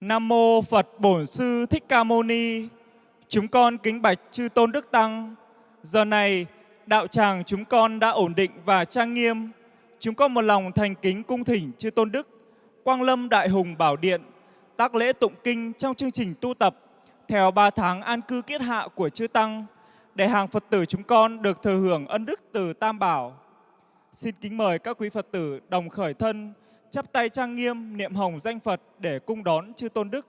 Nam mô Phật Bổn Sư Thích Ca Mâu Ni. Chúng con kính bạch chư tôn đức tăng. Giờ này, đạo tràng chúng con đã ổn định và trang nghiêm. Chúng con một lòng thành kính cung thỉnh chư tôn đức, Quang Lâm Đại Hùng Bảo Điện, tác lễ tụng kinh trong chương trình tu tập theo 3 tháng an cư kiết hạ của chư tăng để hàng Phật tử chúng con được thừa hưởng ân đức từ Tam Bảo. Xin kính mời các quý Phật tử đồng khởi thân, chắp tay trang nghiêm niệm hồng danh Phật để cung đón chư tôn đức.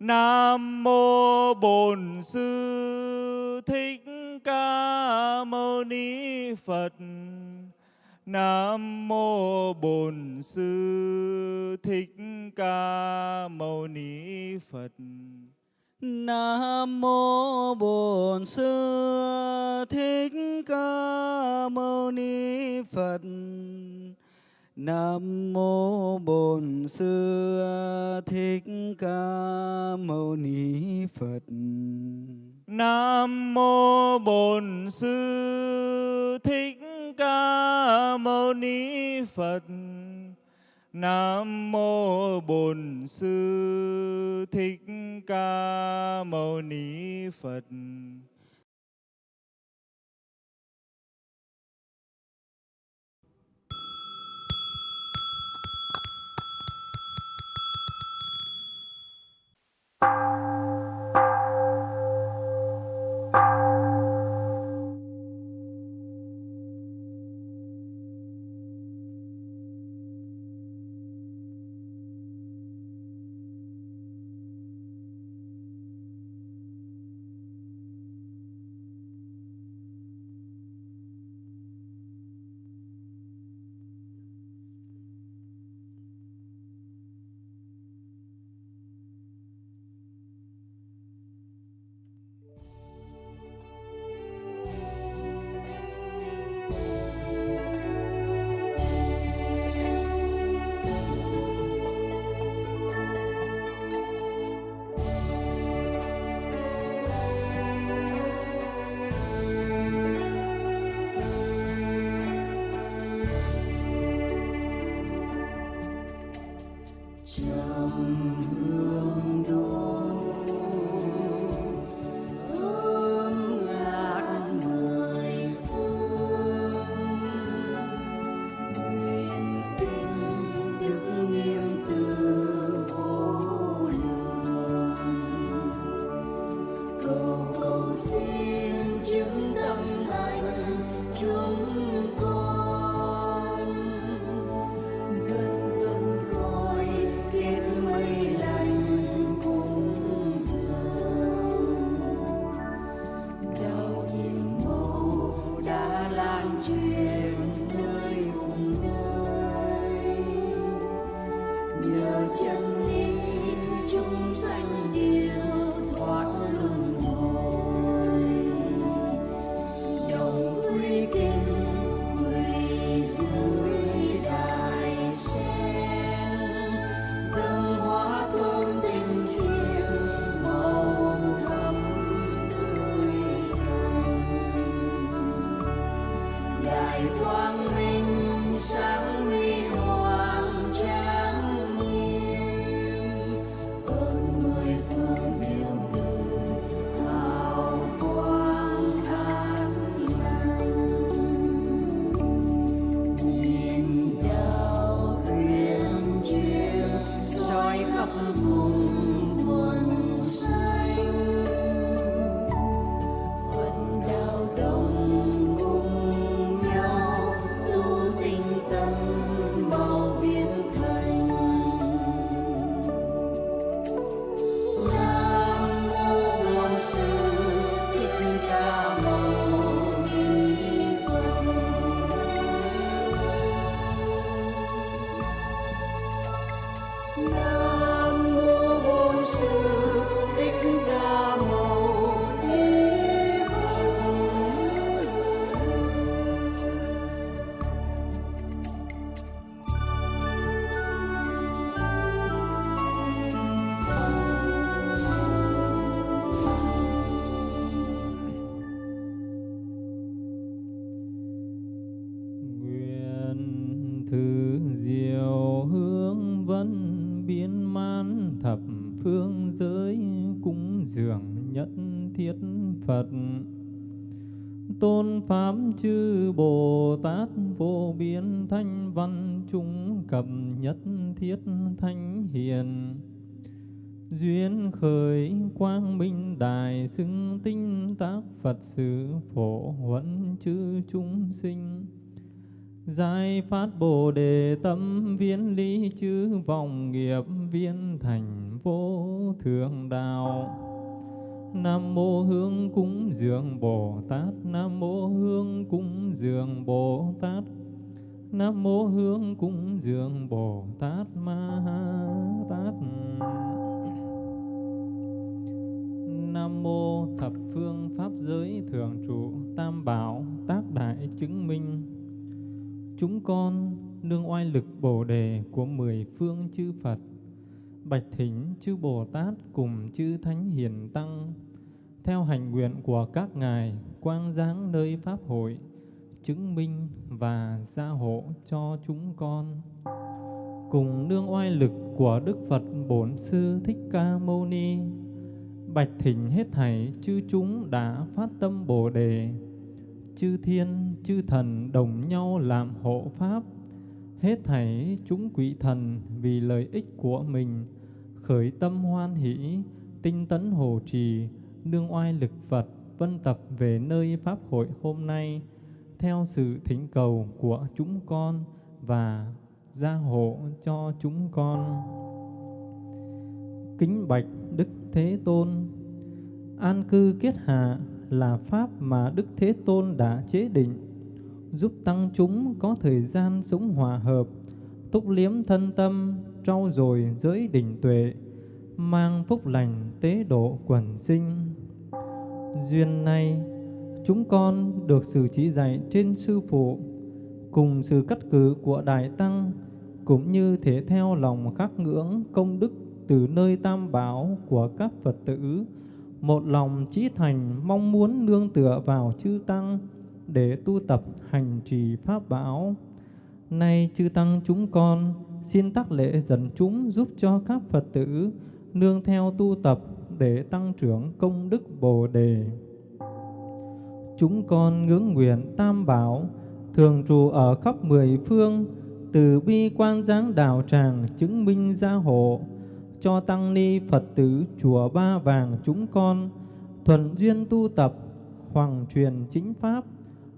Nam mô Bổn Sư Thích Ca Mâu Ni Phật. Nam mô Bổn Sư Thích Ca Mâu Ni Phật. Nam mô Bổn Sư Thích Ca Mâu Ni Phật. Nam mô Bổn Sư Thích Ca Mâu Ni Phật. Nam mô Bổn Sư Thích Ca Mâu Ni Phật. Nam mô Bổn Sư Thích Ca Mâu Ni Phật. Thánh thanh hiền. Duyên khởi quang minh đại xưng tinh tác Phật sự phổ huấn chư chúng sinh. Giải phát Bồ đề tâm viên lý chư vọng nghiệp viên thành vô thượng đạo. Nam mô Hương cúng dường Bồ Tát. Nam mô Hương cúng dường Bồ Tát. Nam mô Hương cúng dường Bồ Tát Ma Tát. Nam mô thập phương pháp giới thường trụ tam bảo tác đại chứng minh. Chúng con nương oai lực Bồ đề của mười phương chư Phật, bạch thỉnh chư Bồ Tát cùng chư Thánh Hiền Tăng, theo hành nguyện của các ngài quang giáng nơi Pháp hội chứng minh và gia hộ cho chúng con. Cùng nương oai lực của Đức Phật Bổn Sư Thích Ca Mâu Ni, bạch thỉnh hết thảy chư chúng đã phát tâm Bồ đề. Chư thiên, chư thần đồng nhau làm hộ pháp, hết thảy chúng quỷ thần vì lợi ích của mình, khởi tâm hoan hỷ, tinh tấn hồ trì, nương oai lực Phật vân tập về nơi pháp hội hôm nay theo sự thỉnh cầu của chúng con và gia hộ cho chúng con. Kính bạch đức thế tôn, an cư kiết hạ là pháp mà đức thế tôn đã chế định, giúp tăng chúng có thời gian sống hòa hợp, túc liếm thân tâm, trau dồi giới đỉnh tuệ, mang phúc lành tế độ quần sinh. Duyên này chúng con được sự chỉ dạy trên sư phụ, cùng sự cắt cử của đại tăng, cũng như thể theo lòng khắc ngưỡng công đức từ nơi tam bảo của các phật tử một lòng chí thành mong muốn nương tựa vào chư tăng để tu tập hành trì pháp bảo nay chư tăng chúng con xin tác lễ dẫn chúng giúp cho các phật tử nương theo tu tập để tăng trưởng công đức Bồ đề. Chúng con ngưỡng nguyện Tam Bảo thường trụ ở khắp mười phương, từ bi quan giáng đạo tràng chứng minh gia hộ. Cho tăng ni Phật tử chùa Ba Vàng chúng con thuần duyên tu tập hoàng truyền chính pháp.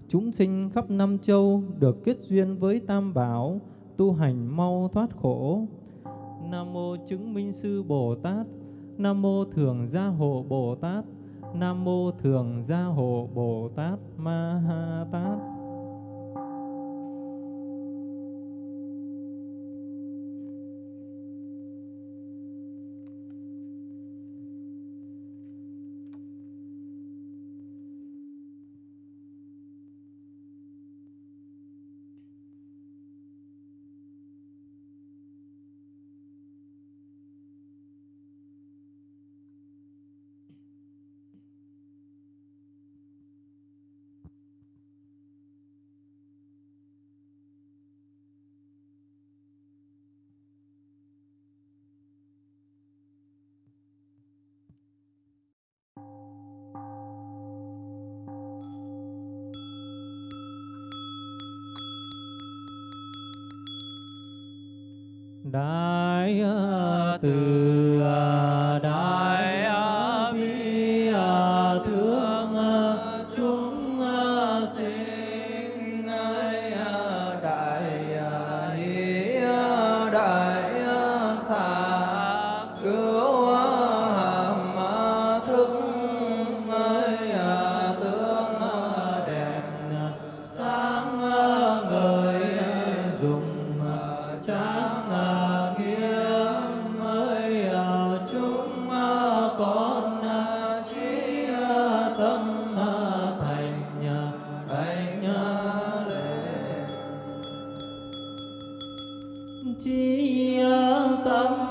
Chúng sinh khắp năm châu được kết duyên với Tam Bảo tu hành mau thoát khổ. Nam mô chứng minh sư Bồ Tát Nam mô thường gia hộ Bồ Tát. Nam mô thường gia hộ Bồ Tát Ma Ha Tát. Đại từ chi tâm.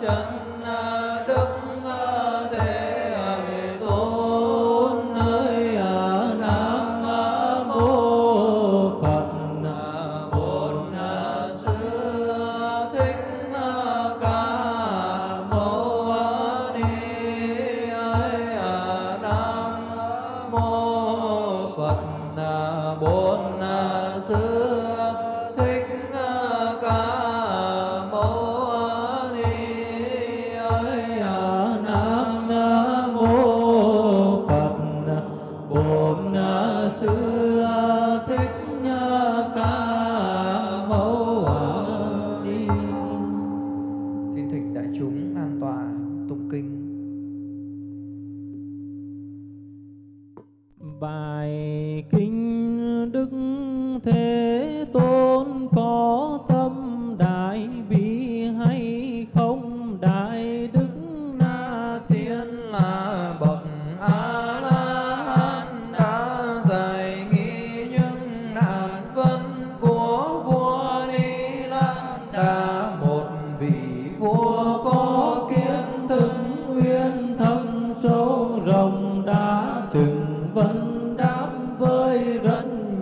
Chân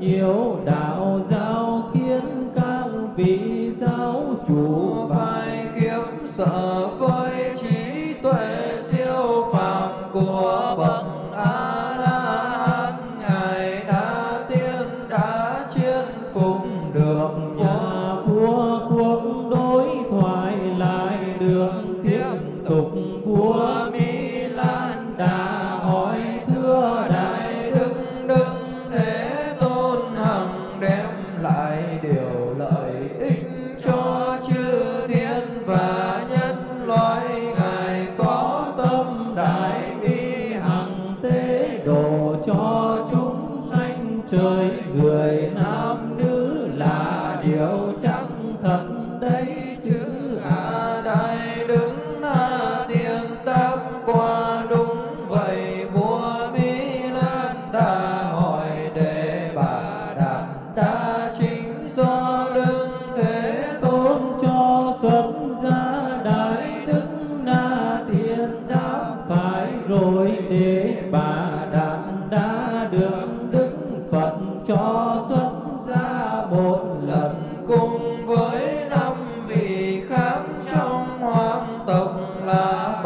nhiều đạo giáo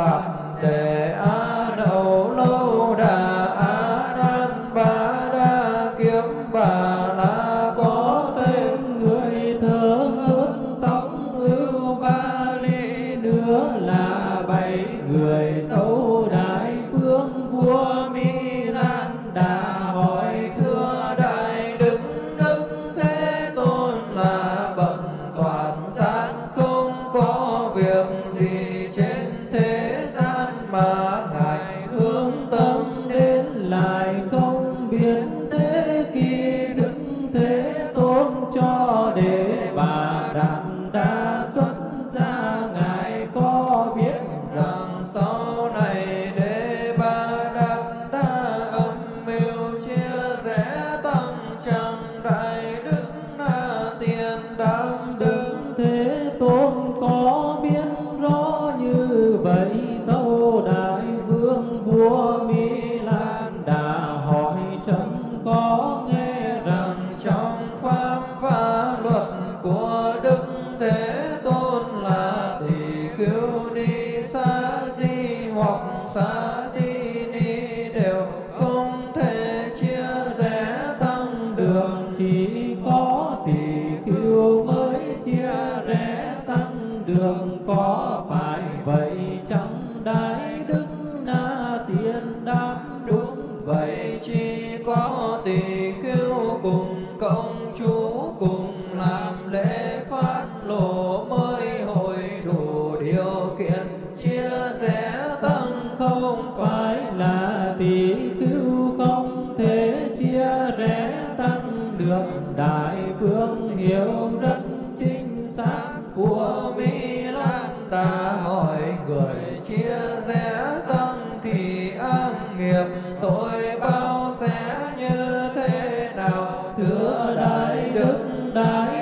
bạc để đường có phải vậy, chẳng đại đức na tiên đáp đúng vậy chỉ có tỳ khiêu cùng công chúa cùng làm lễ phát lộ mới hội đủ điều kiện. Chia rẽ tăng không phải ta mọi người chia rẽ tâm thì ác nghiệp tội bao sẽ như thế nào? Thưa đại đức đại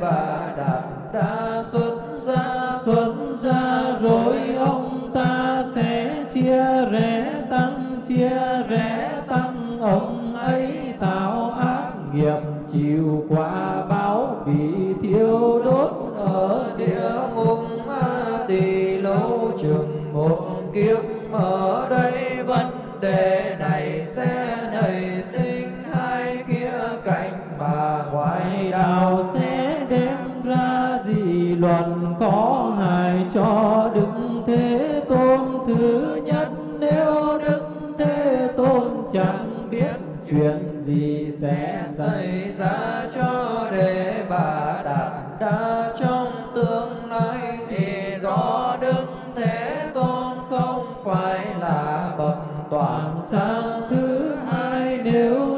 và đạt đa số ra cho đề bà đạt đa trong tương lai. Thì do đức thế tôn không phải là bậc toàn sang thứ hai. Nếu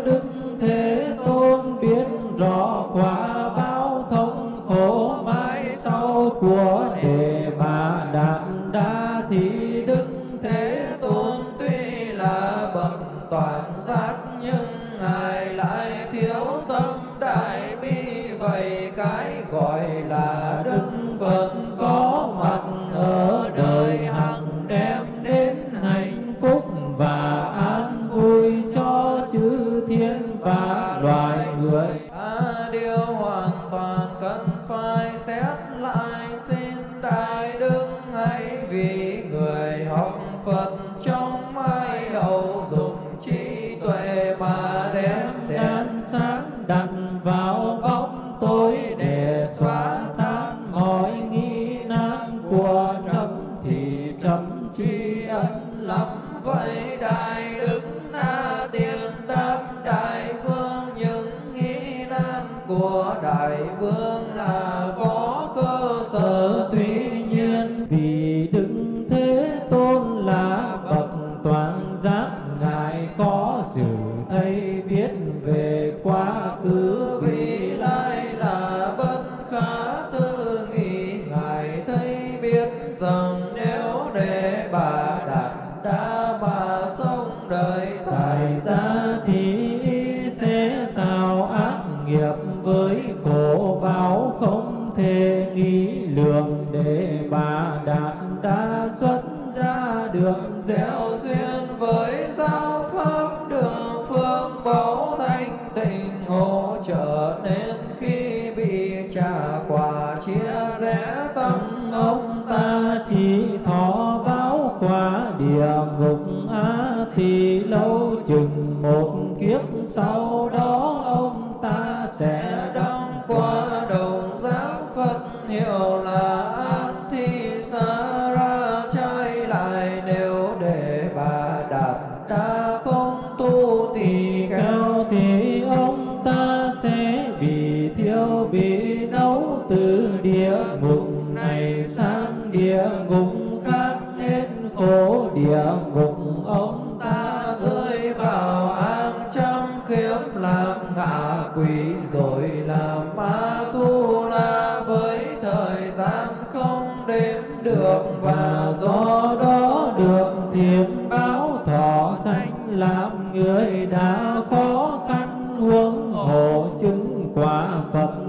rằng nếu để bà đặt đã gian không đếm được và do đó được thiền báo thọ sanh làm người đã khó khăn huống hộ chứng quả phật.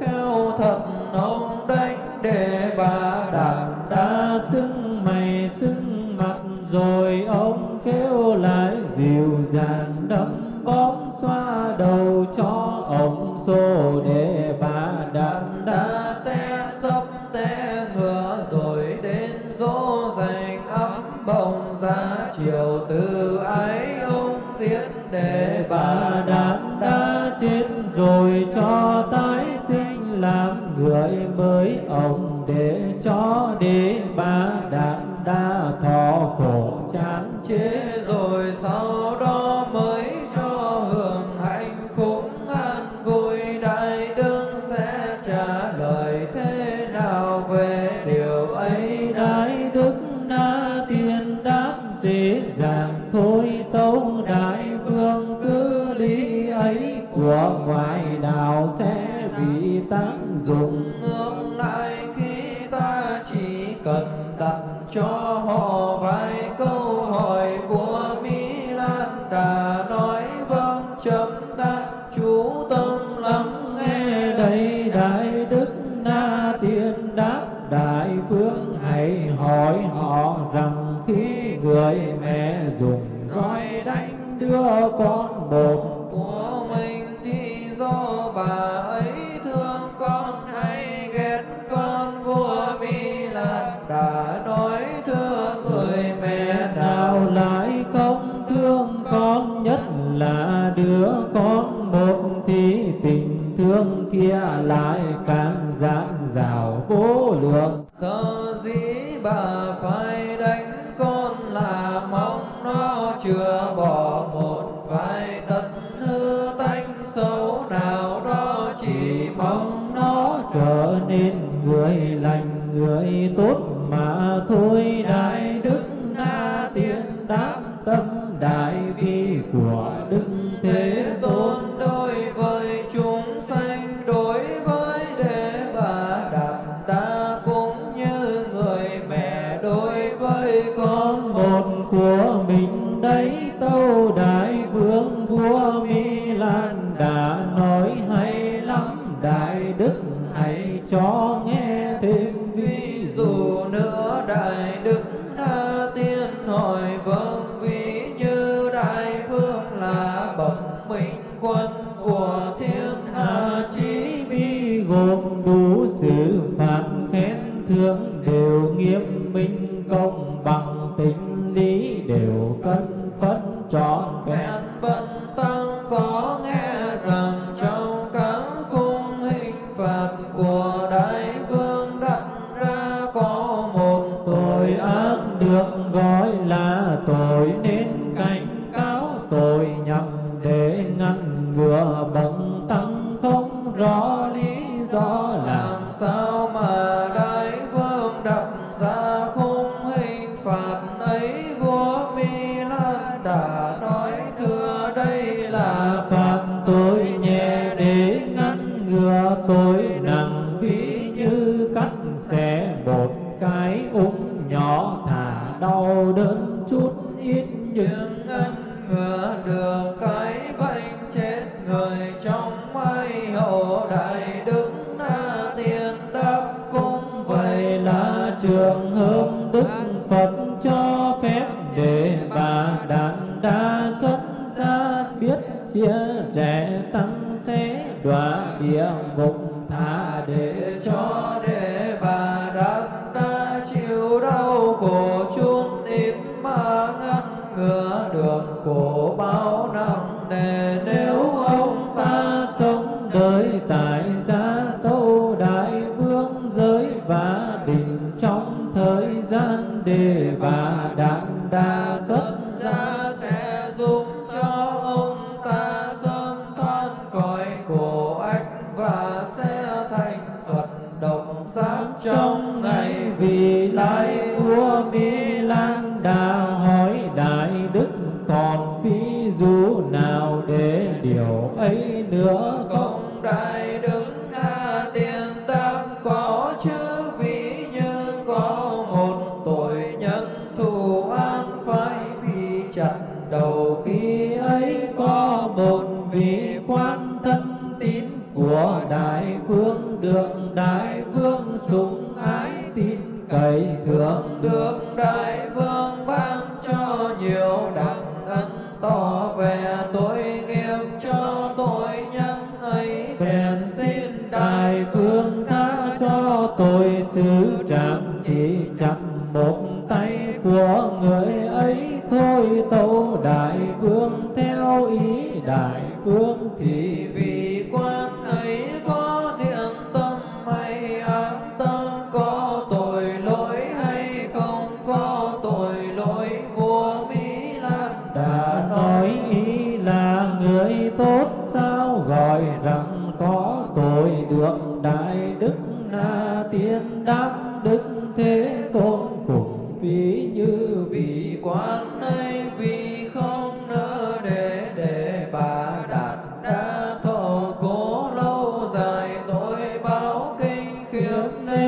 kheo thập ông đánh đề bà đảng đã xưng mày xưng mặt, rồi ông kêu lại dịu dàng đấm bóp xoa đầu cho ông xô đề bà đảng đã té sấp té ngựa, rồi đến dỗ dành ấm bồng ra chiều từ ấy ông giết đề bà đảng đã chết, rồi cho ta làm người mới ông để cho đế ba đạn đa thọ khổ chán chết. chưa bỏ có làm sao đọa địa ngục tha để cho nữa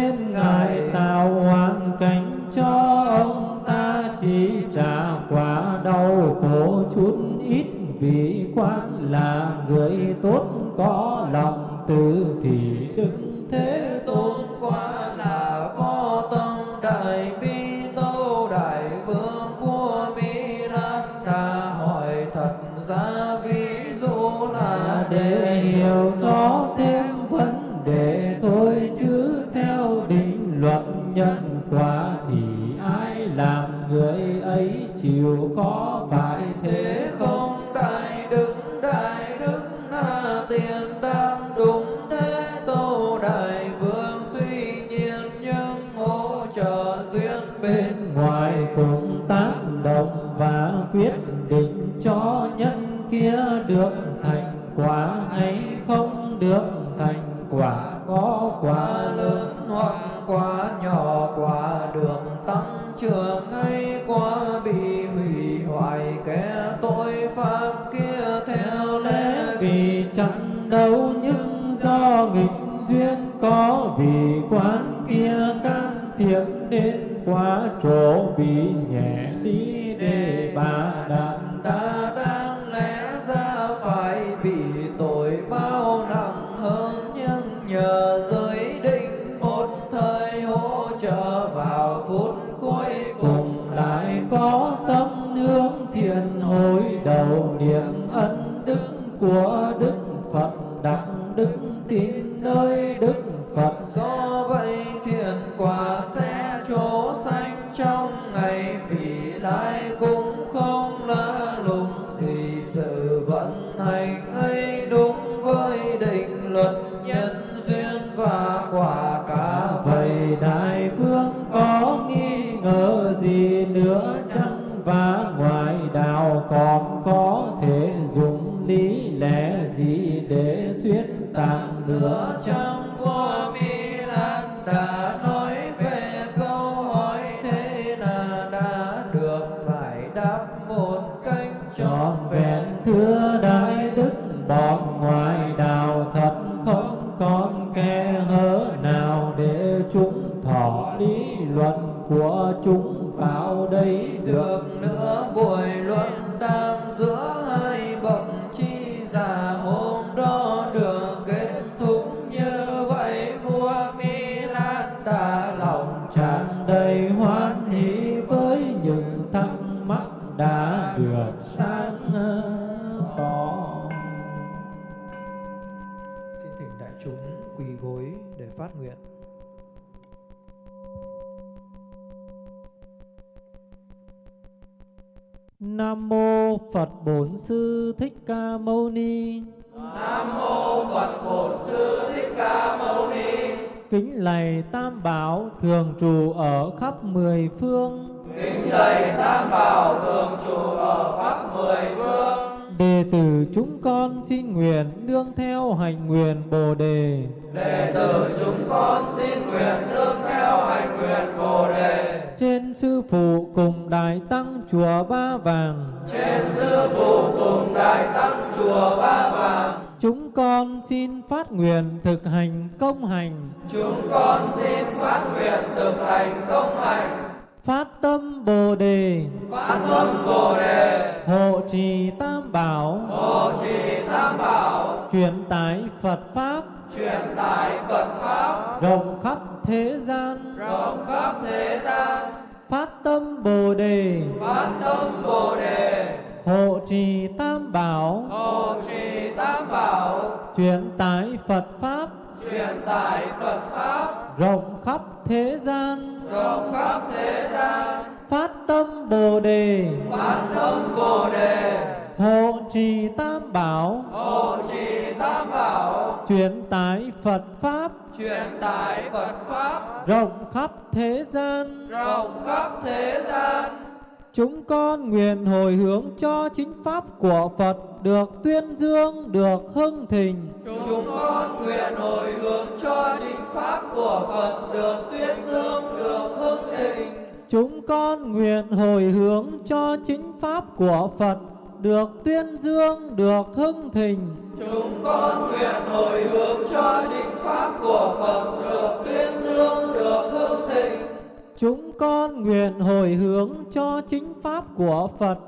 nên ngài tạo hoàn cảnh cho ông ta chỉ trả quả đau khổ chút ít. Vì quan là người tốt, có lòng từ thì đức. lớn hoặc quá nhỏ, quả đường tăng trưởng ngay, quá bị hủy hoại, kẻ tội phạm kia theo lẽ vì chẳng đâu những do nghịch duyên, có vì quán kia can thiệp đến quá chỗ bị nhẹ đi để bà đàn đa đa trọn vẹn. Thưa đại đức, bọn ngoại đạo thật không còn khe hở nào để chúng thọ lý luận của chúng vào đây được nữa. Buổi luận tam giữa hai bậc chi giả hôm đó được kết thúc như vậy. Vua mi lan đã lòng tràn đầy hoan hỷ. Nam mô Phật Bổn Sư Thích Ca Mâu Ni. Nam mô Phật Bổn Sư Thích Ca Mâu Ni. Kính lạy Tam Bảo thường trụ ở khắp mười phương. Kính lạy Tam Bảo thường trụ ở khắp mười phương. Đệ tử chúng con xin nguyện nương theo hành nguyện Bồ đề. Đệ tử chúng con xin nguyện nương theo hành nguyện Bồ đề. Trên sư phụ cùng đại tăng chùa Ba Vàng. Trên sư phụ cùng đại tăng chùa Ba Vàng. Chúng con xin phát nguyện thực hành công hành. Chúng con xin phát nguyện thực hành công hành. Phát tâm Bồ đề. Phát tâm Bồ đề. Hộ trì Tam Bảo. Hộ trì Tam Bảo. Truyền tải Phật Pháp. Truyền tải Phật Pháp. Rộng khắp thế gian. Rộng khắp thế gian. Phát tâm Bồ đề. Phát tâm Bồ đề. Hộ trì Tam Bảo. Hộ trì Tam Bảo. Truyền tải Phật Pháp. Truyền tải Phật Pháp. Rộng khắp thế gian. Rộng khắp thế gian. Phát tâm Bồ đề. Phát tâm Bồ đề. Hộ trì Tam Bảo. Hộ trì Tam Bảo. Truyền tải Phật Pháp. Truyền tải Phật Pháp. Rộng khắp thế gian. Rộng khắp thế gian. Chúng con nguyện hồi hướng cho chính Pháp của Phật được tuyên dương, được hưng thịnh. Chúng con nguyện hồi hướng cho chính Pháp của Phật được tuyên dương, được hưng thịnh. Chúng con nguyện hồi hướng cho chính Pháp của Phật được tuyên dương, được hưng thịnh. Chúng con nguyện hồi hướng cho chính Pháp của Phật được tuyên dương, được hưng thịnh. Chúng con nguyện hồi hướng cho chính Pháp của Phật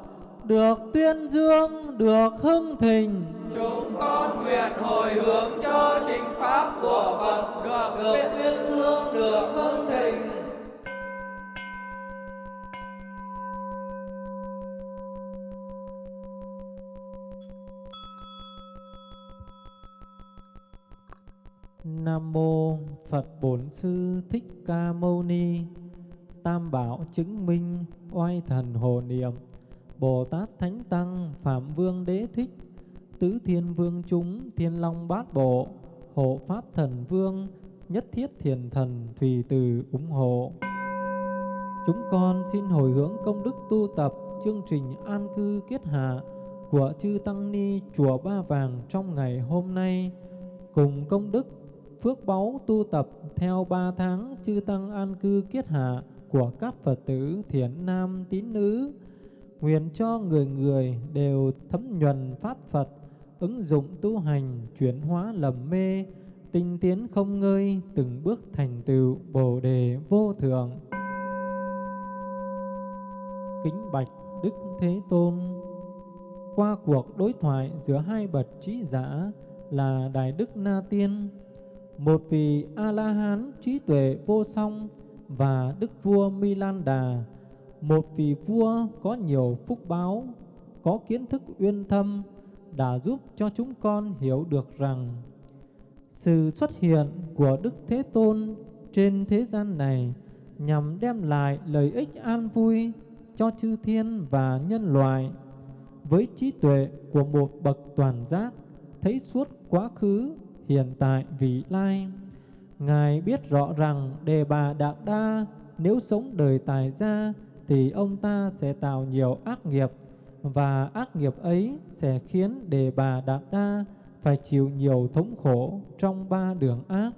được tuyên dương, được hưng thịnh. Chúng con nguyện hồi hướng cho chính Pháp của Phật được, được tuyên dương, được hưng thịnh. Nam mô Phật Bổn Sư Thích Ca Mâu Ni. Tam bảo chứng minh oai thần hồ niệm. Bồ Tát Thánh Tăng Phạm Vương Đế Thích. Tứ Thiên Vương chúng Thiên Long Bát Bộ. Hộ Pháp Thần Vương, Nhất Thiết Thiền Thần Thùy Từ ủng hộ. Chúng con xin hồi hướng công đức tu tập chương trình an cư kết hạ của chư Tăng Ni Chùa Ba Vàng trong ngày hôm nay cùng công đức phước báu tu tập theo ba tháng chư tăng an cư kiết hạ của các Phật tử thiện nam tín nữ. Nguyện cho người người đều thấm nhuần Pháp Phật, ứng dụng tu hành, chuyển hóa lầm mê, tinh tiến không ngơi, từng bước thành tựu Bồ Đề vô thượng. Kính bạch Đức Thế Tôn Qua cuộc đối thoại giữa hai bậc trí giả là Đại Đức Na Tiên một vị A-la-hán trí tuệ vô song và Đức vua Milan Đà, một vị vua có nhiều phúc báo, có kiến thức uyên thâm đã giúp cho chúng con hiểu được rằng sự xuất hiện của Đức Thế Tôn trên thế gian này nhằm đem lại lợi ích an vui cho chư thiên và nhân loại. Với trí tuệ của một bậc toàn giác thấy suốt quá khứ, hiện tại, vị lai. Ngài biết rõ rằng Đề Bà Đạt Đa nếu sống đời tài gia thì ông ta sẽ tạo nhiều ác nghiệp và ác nghiệp ấy sẽ khiến Đề Bà Đạt Đa phải chịu nhiều thống khổ trong ba đường ác.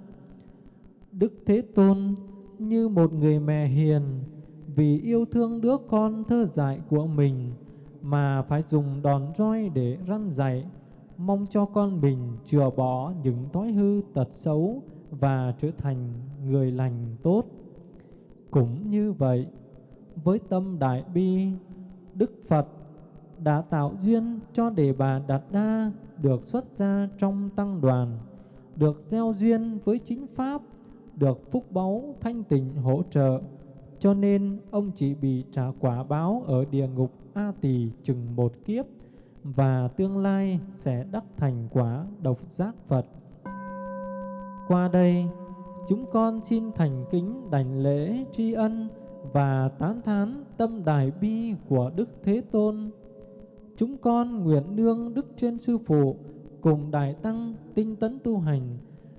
Đức Thế Tôn như một người mẹ hiền vì yêu thương đứa con thơ dại của mình mà phải dùng đòn roi để răn dạy, mong cho con mình chừa bỏ những thói hư tật xấu và trở thành người lành tốt. Cũng như vậy, với tâm đại bi, Đức Phật đã tạo duyên cho Đề Bà Đạt Đa được xuất gia trong tăng đoàn, được gieo duyên với chính Pháp, được phúc báu thanh tịnh hỗ trợ, cho nên ông chỉ bị trả quả báo ở địa ngục A Tỳ chừng một kiếp và tương lai sẽ đắc thành quả độc giác Phật. Qua đây, chúng con xin thành kính đảnh lễ tri ân và tán thán tâm đại bi của Đức Thế Tôn. Chúng con nguyện nương Đức trên Sư Phụ cùng Đại Tăng tinh tấn tu hành,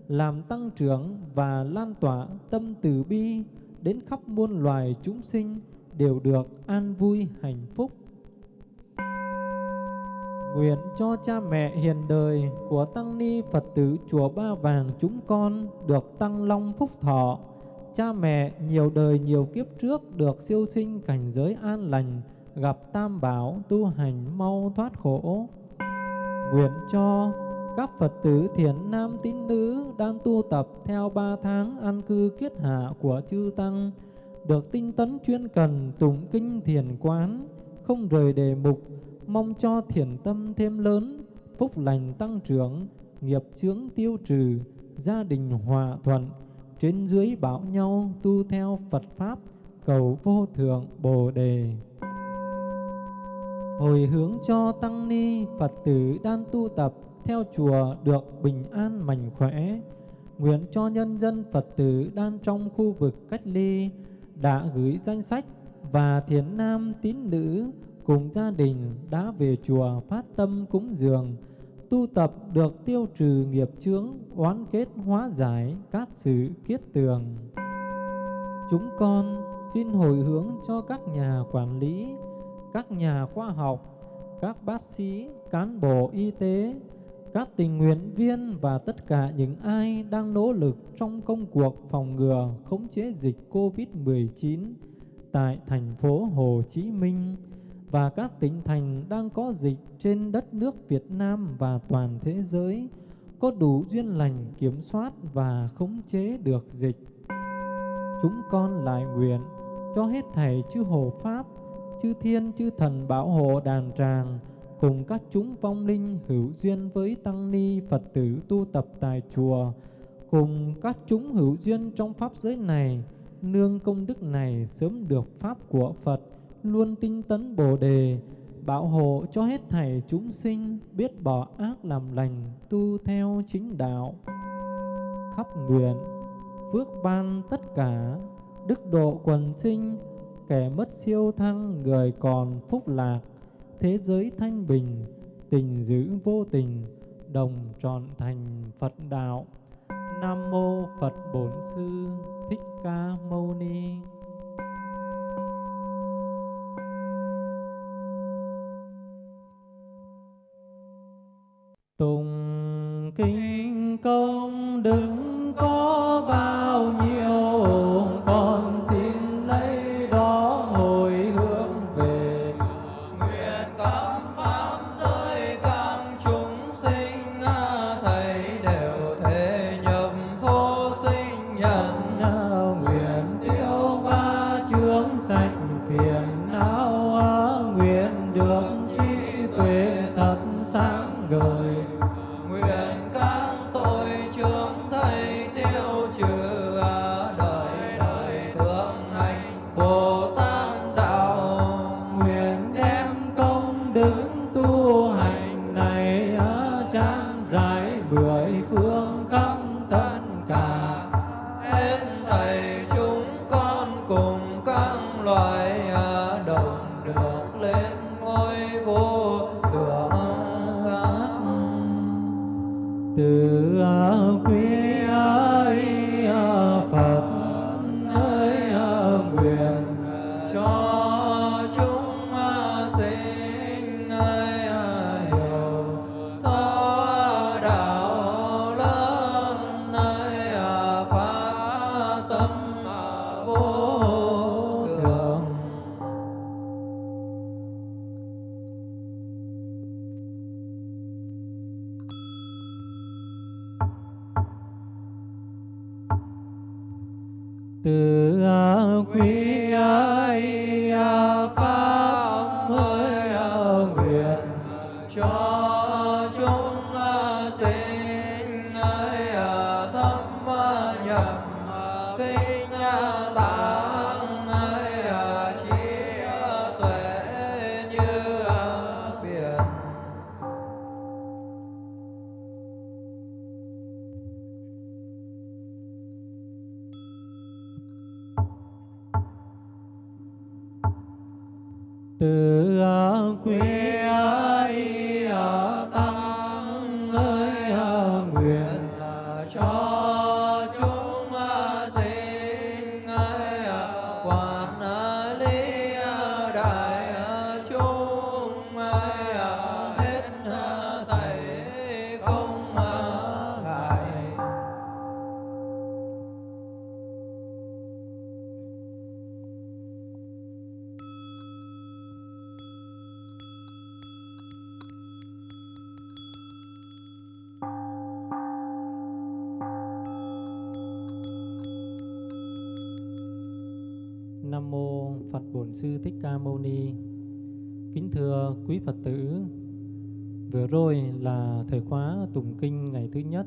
làm tăng trưởng và lan tỏa tâm từ bi đến khắp muôn loài chúng sinh đều được an vui hạnh phúc. Nguyện cho cha mẹ hiền đời của Tăng Ni Phật tử Chùa Ba Vàng chúng con được tăng long phúc thọ. Cha mẹ nhiều đời nhiều kiếp trước được siêu sinh cảnh giới an lành, gặp tam bảo tu hành mau thoát khổ. Nguyện cho các Phật tử thiền nam tín nữ đang tu tập theo ba tháng an cư kiết hạ của chư Tăng, được tinh tấn chuyên cần tụng kinh thiền quán, không rời đề mục, mong cho thiền tâm thêm lớn, phúc lành tăng trưởng, nghiệp chướng tiêu trừ, gia đình hòa thuận, trên dưới bảo nhau tu theo Phật Pháp, cầu vô thượng Bồ Đề. Hồi hướng cho Tăng Ni Phật tử đang tu tập theo chùa được bình an mạnh khỏe. Nguyện cho nhân dân Phật tử đang trong khu vực cách ly đã gửi danh sách và thiền nam tín nữ cùng gia đình đã về chùa phát tâm cúng dường, tu tập được tiêu trừ nghiệp chướng, oán kết hóa giải các sự kiết tường. Chúng con xin hồi hướng cho các nhà quản lý, các nhà khoa học, các bác sĩ, cán bộ y tế, các tình nguyện viên và tất cả những ai đang nỗ lực trong công cuộc phòng ngừa khống chế dịch COVID-19 tại thành phố Hồ Chí Minh và các tỉnh thành đang có dịch trên đất nước Việt Nam và toàn thế giới có đủ duyên lành kiểm soát và khống chế được dịch. Chúng con lại nguyện cho hết thảy chư hộ Pháp, chư thiên, chư thần bảo hộ đàn tràng, cùng các chúng vong linh hữu duyên với tăng ni Phật tử tu tập tại chùa, cùng các chúng hữu duyên trong pháp giới này, nương công đức này sớm được pháp của Phật, luôn tinh tấn Bồ đề, bảo hộ cho hết thảy chúng sinh biết bỏ ác làm lành, tu theo chính đạo. Khắp nguyện, phước ban tất cả, đức độ quần sinh, kẻ mất siêu thăng, người còn phúc lạc, thế giới thanh bình, tình giữ vô tình, đồng trọn thành Phật đạo. Nam mô Phật Bổn Sư Thích Ca Mâu Ni. Tùng kinh công đức. Phật tử, vừa rồi là thời khóa tụng kinh ngày thứ nhất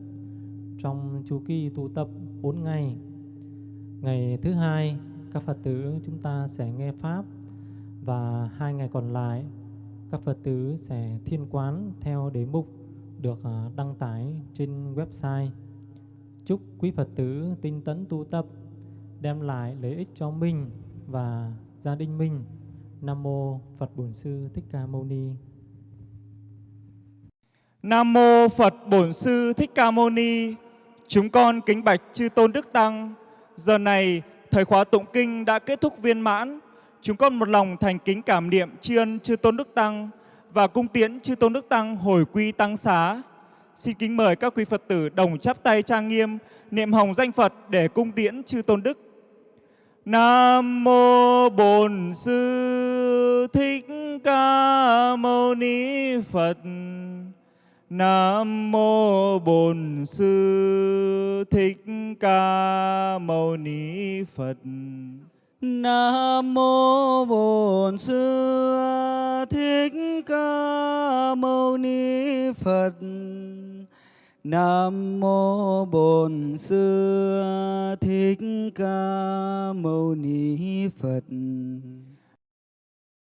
trong chu kỳ tu tập 4 ngày. Ngày thứ hai, các Phật tử chúng ta sẽ nghe pháp và hai ngày còn lại các Phật tử sẽ thiên quán theo đề mục được à, đăng tải trên website. Chúc quý Phật tử tinh tấn tu tập đem lại lợi ích cho mình và gia đình mình. Nam mô Phật Bổn Sư Thích Ca Mâu Ni. Nam mô Phật Bổn Sư Thích Ca Mâu Ni. Chúng con kính bạch chư tôn đức tăng. Giờ này, thời khóa tụng kinh đã kết thúc viên mãn. Chúng con một lòng thành kính cảm niệm tri ân chư tôn đức tăng và cung tiễn chư tôn đức tăng hồi quy tăng xá. Xin kính mời các quý Phật tử đồng chắp tay trang nghiêm, niệm hồng danh Phật để cung tiễn chư tôn đức. Nam mô Bổn Sư Thích Ca Mâu Ni Phật. Nam mô Bổn Sư Thích Ca Mâu Ni Phật. Nam mô Bổn Sư Thích Ca Mâu Ni Phật. Nam mô Bổn Sư Thích Ca Mâu Ni Phật.